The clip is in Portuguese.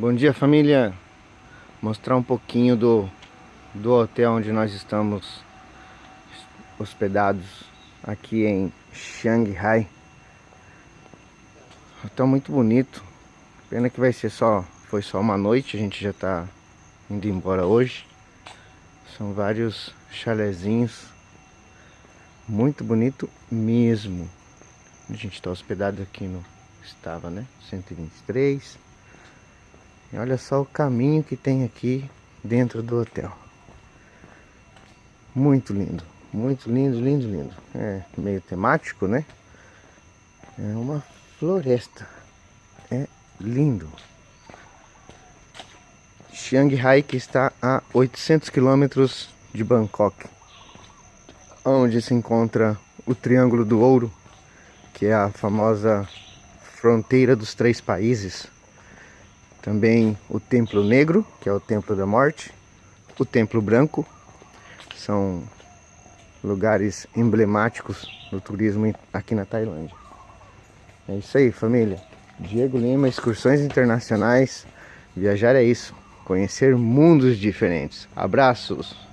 Bom dia família. Mostrar um pouquinho do, do hotel onde nós estamos hospedados Aqui em Shanghai Hotel muito bonito. Pena que vai ser só, foi só uma noite A gente já está indo embora hoje. São vários chalezinhos. Muito bonito mesmo. A gente está hospedado aqui no Estava né 123 e olha só o caminho que tem aqui dentro do hotel. Muito lindo, muito lindo, lindo, lindo. É meio temático, né? É uma floresta. É lindo. Shanghai que está a 800 quilômetros de Bangkok. Onde se encontra o Triângulo do Ouro, que é a famosa fronteira dos três países também o Templo Negro, que é o Templo da Morte. O Templo Branco. São lugares emblemáticos do turismo aqui na Tailândia. É isso aí, família. Diego Lima, excursões internacionais. Viajar é isso. Conhecer mundos diferentes. Abraços!